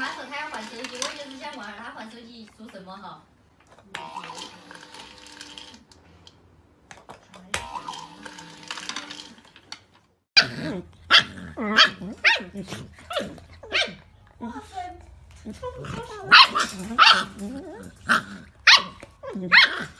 妈说她要换手机，我就是想问下她换手机做什么哈？